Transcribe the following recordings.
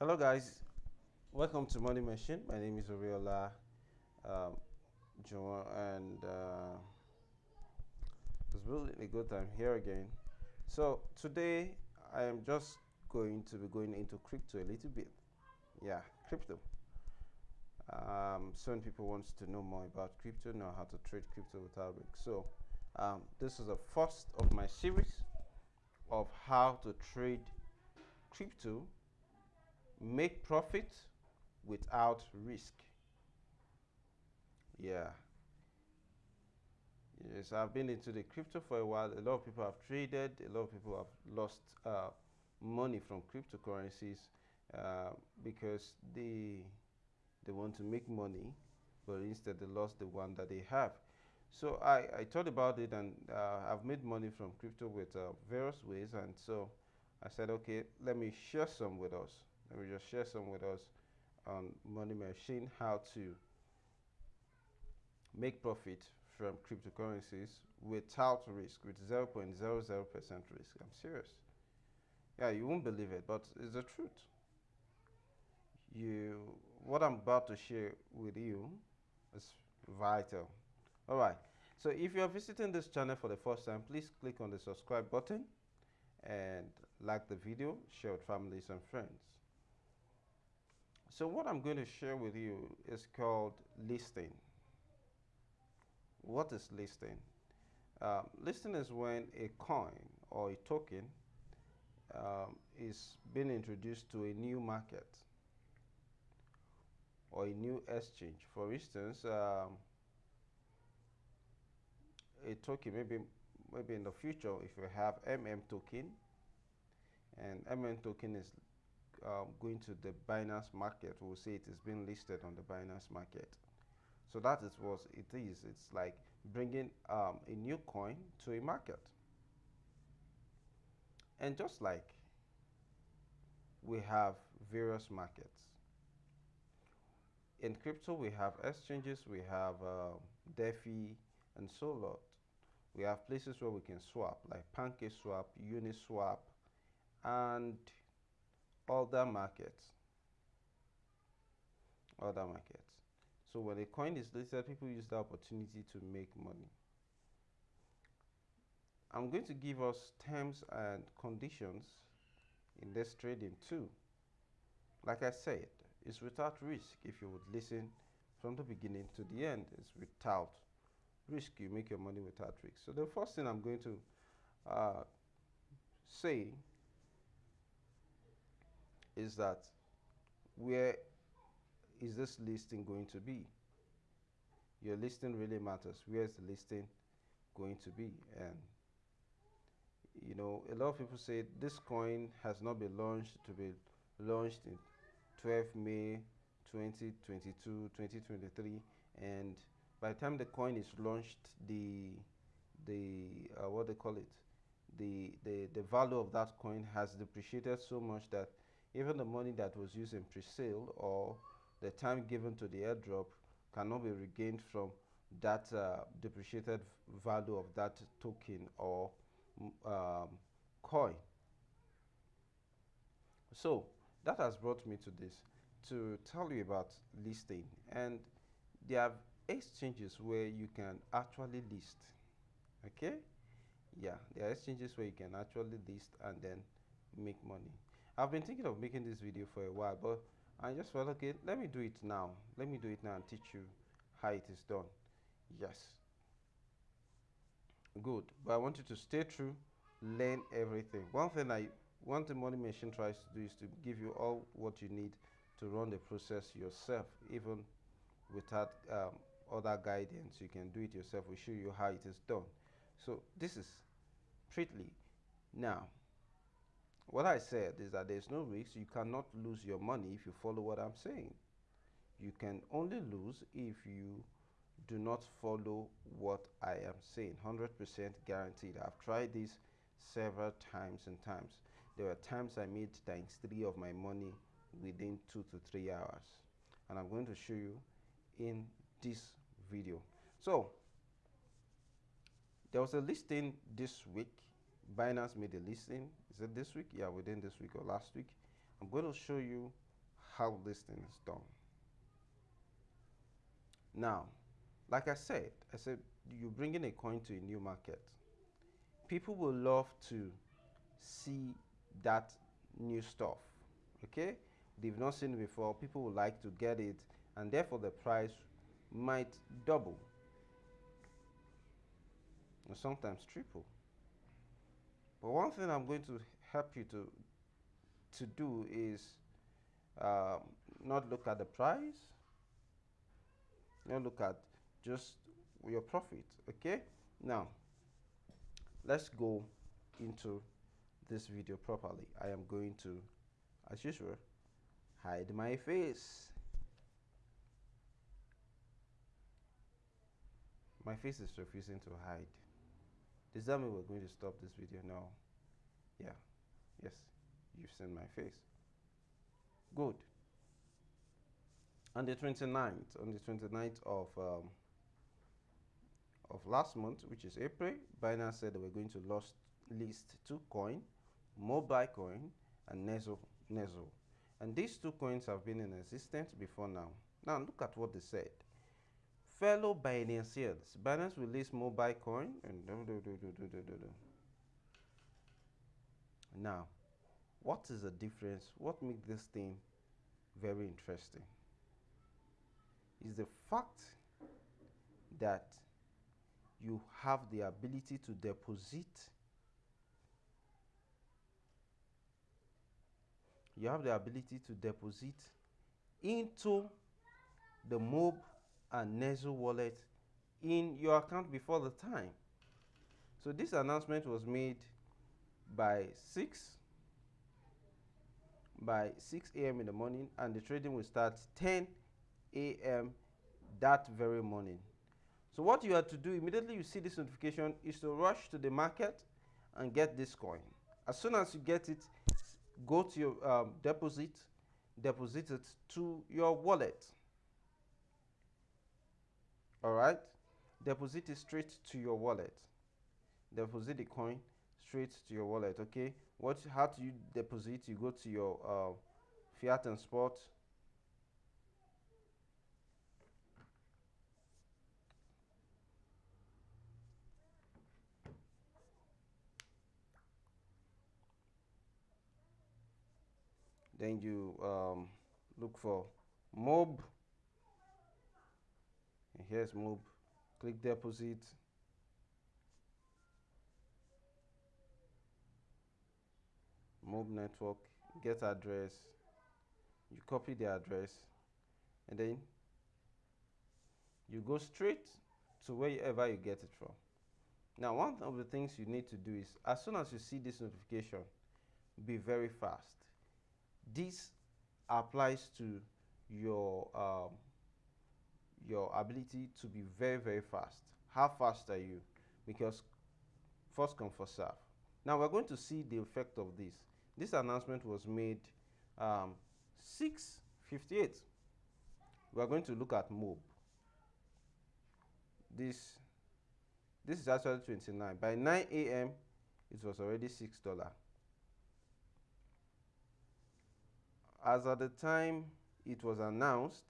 Hello guys, welcome to Money Machine. My name is Oriola um, and uh, it's really a good time here again. So today I am just going to be going into crypto a little bit. Yeah, crypto. Um, some people want to know more about crypto, know how to trade crypto without risk. So um, this is the first of my series of how to trade crypto make profit without risk. Yeah. Yes, I've been into the crypto for a while. A lot of people have traded. A lot of people have lost uh, money from cryptocurrencies uh, because they they want to make money, but instead they lost the one that they have. So I, I thought about it and uh, I've made money from crypto with uh, various ways. And so I said, okay, let me share some with us. Let me just share some with us on Money Machine how to make profit from cryptocurrencies without risk, with 0.00% risk. I'm serious. Yeah, you won't believe it, but it's the truth. You, what I'm about to share with you is vital. All right. So if you are visiting this channel for the first time, please click on the subscribe button and like the video, share with families and friends. So what I'm going to share with you is called listing. What is listing? Um, listing is when a coin or a token um, is being introduced to a new market or a new exchange. For instance, um, a token maybe maybe in the future if you have MM token and MM token is um, going to the Binance market, we'll say it is being listed on the Binance market. So that is what it is. It's like bringing um, a new coin to a market. And just like we have various markets. In crypto, we have exchanges, we have uh, DeFi, and so on. We have places where we can swap, like PancakeSwap, Uniswap, and other markets. Other markets. So when a coin is listed, people use the opportunity to make money. I'm going to give us terms and conditions in this trading too. Like I said, it's without risk. If you would listen from the beginning to the end, it's without risk. You make your money without risk. So the first thing I'm going to uh, say is that where is this listing going to be? Your listing really matters. Where is the listing going to be? And you know, a lot of people say this coin has not been launched to be launched in 12 May 2022, 2023, and by the time the coin is launched, the the uh, what they call it, the the the value of that coin has depreciated so much that even the money that was used in pre-sale or the time given to the airdrop cannot be regained from that uh, depreciated value of that token or um, coin. So that has brought me to this to tell you about listing. And there are exchanges where you can actually list. Okay? Yeah there are exchanges where you can actually list and then make money I've been thinking of making this video for a while, but I just felt, okay, let me do it now. Let me do it now and teach you how it is done. Yes. Good. But I want you to stay true, learn everything. One thing I, one thing Money Machine tries to do is to give you all what you need to run the process yourself, even without um, other guidance. You can do it yourself. We show you how it is done. So this is Pritly. Now, what I said is that there's no risk. You cannot lose your money if you follow what I'm saying. You can only lose if you do not follow what I am saying. 100% guaranteed. I've tried this several times and times. There were times I made times three of my money within two to three hours. And I'm going to show you in this video. So, there was a listing this week Binance made a listing. Is it this week? Yeah, within this week or last week. I'm going to show you how this thing is done. Now, like I said, I said you're bringing a coin to a new market. People will love to see that new stuff. Okay, they've not seen it before. People would like to get it, and therefore the price might double or sometimes triple. But one thing I'm going to help you to to do is um, not look at the price, not look at just your profit. Okay, now let's go into this video properly. I am going to, as usual, hide my face. My face is refusing to hide. Does that mean we're going to stop this video now? Yeah. Yes. You've seen my face. Good. On the 29th, on the 29th of um, of last month, which is April, Binance said they were going to list, list two coin, Mobile Coin and Nexo, Nexo. And these two coins have been in existence before now. Now look at what they said. Fellow Binanceans, Binance list Mobile Coin and do, do, do, do, do, do, do. Now, what is the difference? What makes this thing very interesting? Is the fact that you have the ability to deposit you have the ability to deposit into the MOB and Nexo wallet in your account before the time. So this announcement was made by 6 by 6 a.m. in the morning and the trading will start 10 a.m. that very morning. So what you have to do immediately you see this notification is to rush to the market and get this coin. As soon as you get it, go to your um, deposit, deposit it to your wallet. All right, deposit it straight to your wallet. Deposit the coin straight to your wallet. Okay, what? How do you deposit? You go to your uh, fiat and spot then you um, look for mob and here's mob click deposit. Mob network. Get address. You copy the address. And then you go straight to wherever you get it from. Now one of the things you need to do is as soon as you see this notification be very fast. This applies to your um, your ability to be very very fast. How fast are you? Because first come first serve. Now we're going to see the effect of this. This announcement was made um, 658 we're going to look at mob. This this is actually 29 by 9 a.m it was already six dollar. As at the time it was announced,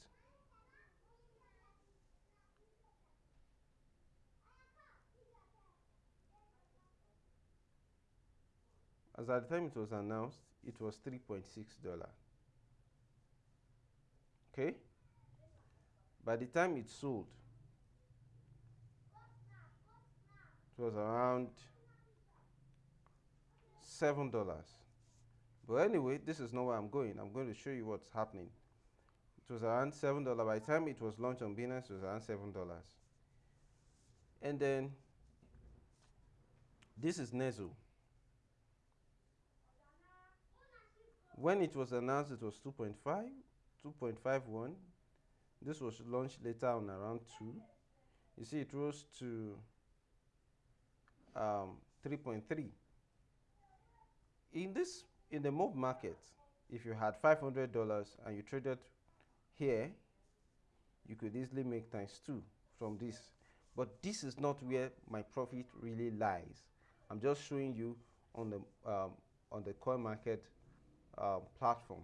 as at the time it was announced, it was $3.6. Okay? By the time it sold, it was around $7. But anyway, this is not where I'm going. I'm going to show you what's happening. It was around $7. By the time it was launched on Binance, it was around $7. And then this is Nexo. When it was announced, it was 2.5, 2.51. This was launched later on around 2. You see, it rose to um, 3.3. In this in the mob market, if you had $500 and you traded here, you could easily make times two from this. But this is not where my profit really lies. I'm just showing you on the um, on the coin market uh, platform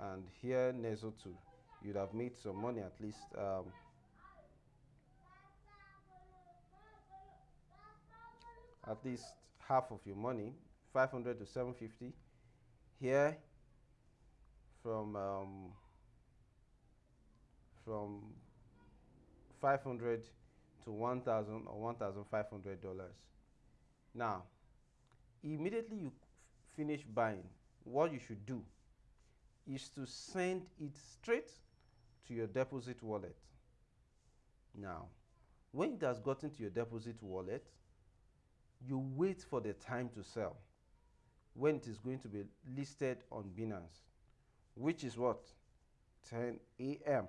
and here Nexo too. You'd have made some money at least. Um, at least half of your money 500 to 750 here from um, from 500 to 1000 or 1500 dollars now immediately you finish buying what you should do is to send it straight to your deposit wallet now when it has gotten to your deposit wallet you wait for the time to sell when it is going to be listed on Binance, which is what 10 a.m.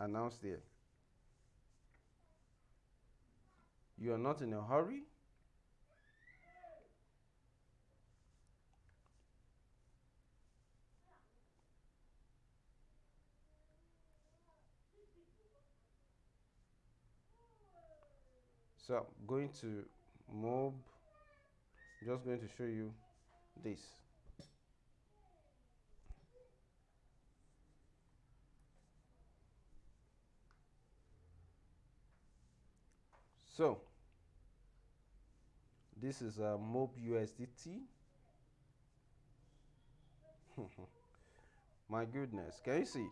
announced there. You are not in a hurry. So I'm going to mob just going to show you this. So this is a mob usdt my goodness can you see?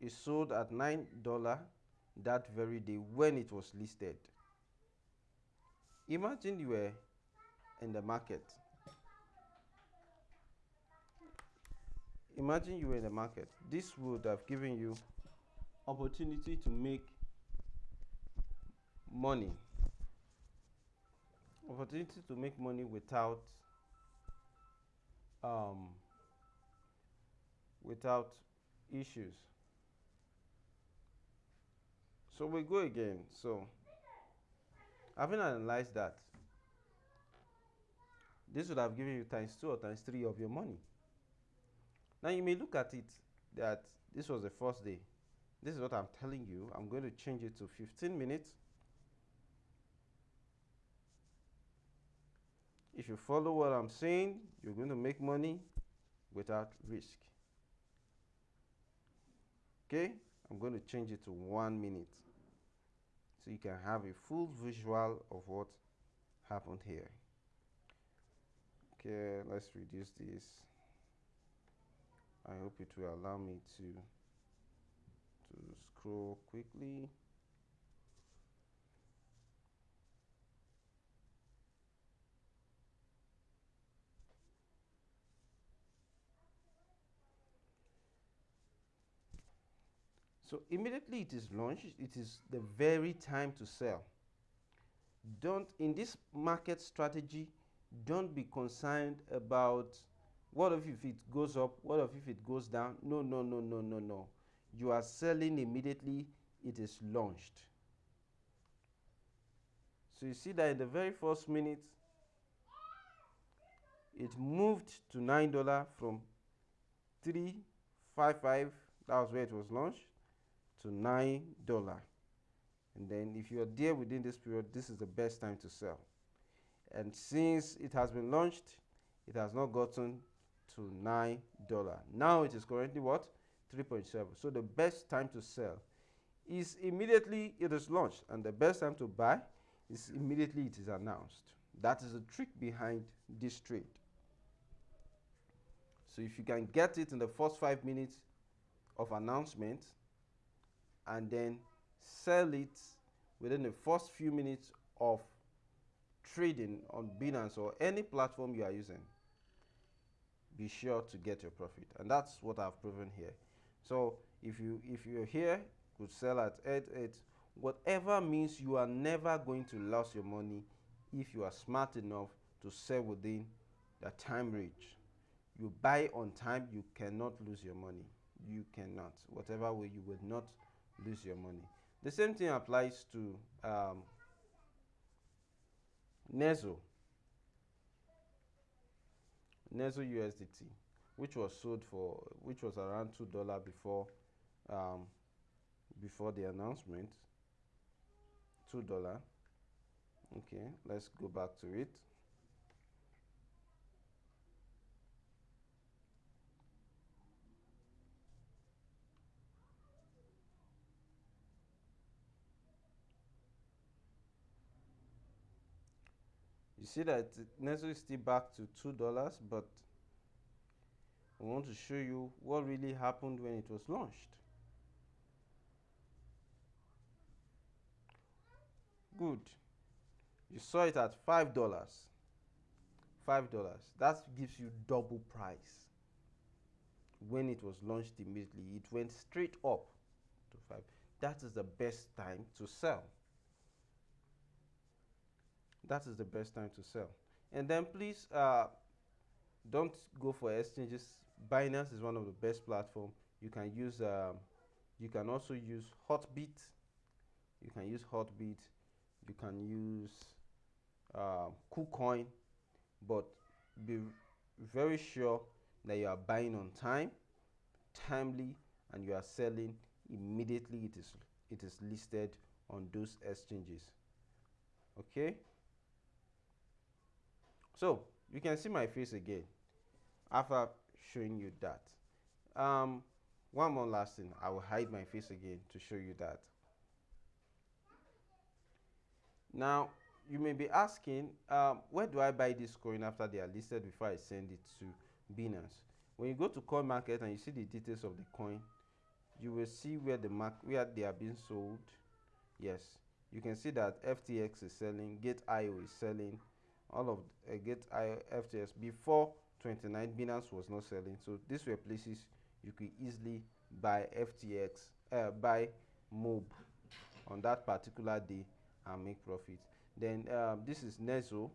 It sold at nine dollar that very day when it was listed Imagine you were in the market. Imagine you were in the market. This would have given you opportunity to make money. Opportunity to make money without um, without issues. So we go again. So Having analyzed that, this would have given you times two or times three of your money. Now you may look at it that this was the first day. This is what I'm telling you. I'm going to change it to 15 minutes. If you follow what I'm saying, you're going to make money without risk. Okay? I'm going to change it to one minute. So you can have a full visual of what happened here. Okay let's reduce this. I hope it will allow me to to scroll quickly So immediately it is launched, it is the very time to sell. Don't, in this market strategy, don't be concerned about what if, it goes up, what if it goes down. No, no, no, no, no, no. You are selling immediately, it is launched. So you see that in the very first minute, it moved to $9 from 355 that was where it was launched to nine dollar. And then if you're there within this period this is the best time to sell. And since it has been launched it has not gotten to nine dollar. Now it is currently what? 3.7 so the best time to sell is immediately it is launched. And the best time to buy is immediately it is announced. That is the trick behind this trade. So if you can get it in the first five minutes of announcement and then sell it within the first few minutes of trading on Binance or any platform you are using, be sure to get your profit. And that's what I've proven here. So if you if you're here, could sell at 8 8, whatever means you are never going to lose your money if you are smart enough to sell within the time range. You buy on time, you cannot lose your money. You cannot. Whatever way you would not lose your money. The same thing applies to um, Nexo. Nexo USDT, which was sold for, which was around two dollar before, um, before the announcement. Two dollar. Okay, let's go back to it. See that Nexo is still back to two dollars but I want to show you what really happened when it was launched. Good. You saw it at five dollars. Five dollars. That gives you double price. When it was launched immediately it went straight up to five. That is the best time to sell that is the best time to sell and then please uh, don't go for exchanges binance is one of the best platform you can use um, you can also use hotbit you can use hotbit you can use uh, KuCoin, but be very sure that you are buying on time, timely, and you are selling immediately. It is it is listed on those exchanges. Okay. So you can see my face again after showing you that. Um, one more last thing, I will hide my face again to show you that. Now, you may be asking, um, where do I buy this coin after they are listed before I send it to Binance? When you go to coin market and you see the details of the coin, you will see where the mark where they are being sold. Yes, you can see that FTX is selling, Gate.io is selling, all of uh, Gate.io, FTX before 29 Binance was not selling. So these were places you could easily buy FTX, uh, buy MOB on that particular day and make profit. Then um, this is Nexo.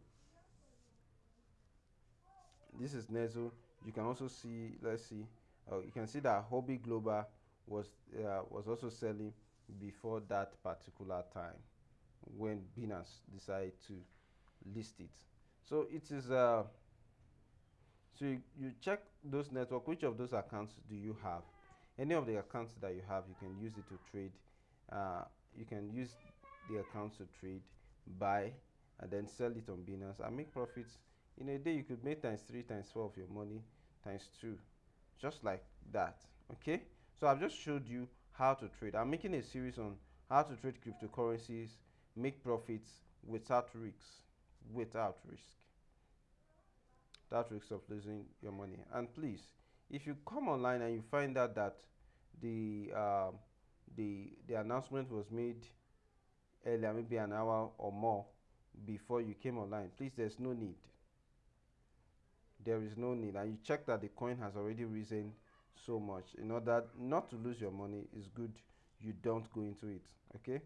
This is Nexo. You can also see let's see uh, you can see that Huobi Global was uh, was also selling before that particular time when Binance decided to list it so it is uh so you, you check those network which of those accounts do you have any of the accounts that you have you can use it to trade uh, you can use the accounts to trade, buy, and then sell it on Binance and make profits. In a day, you could make times three, times four of your money, times two, just like that. Okay, so I've just showed you how to trade. I'm making a series on how to trade cryptocurrencies, make profits without risks, without risk, That risk of losing your money. And please, if you come online and you find out that the um, the the announcement was made earlier, maybe an hour or more before you came online, please, there's no need. There is no need. And you check that the coin has already risen so much. In order not to lose your money, it's good you don't go into it. Okay?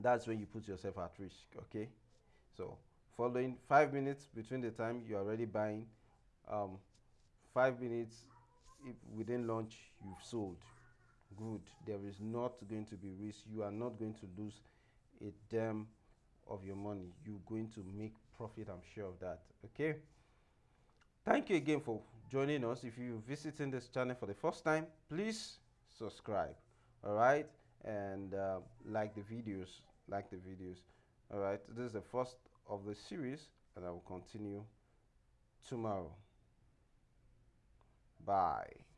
That's when you put yourself at risk. Okay? So, following five minutes between the time you're already buying, um, five minutes if within launch, you've sold. Good. There is not going to be risk. You are not going to lose a damn of your money. You're going to make profit i'm sure of that. Okay? Thank you again for joining us. If you're visiting this channel for the first time please subscribe. All right? And uh, like the videos. Like the videos all right this is the first of the series and i will continue tomorrow. Bye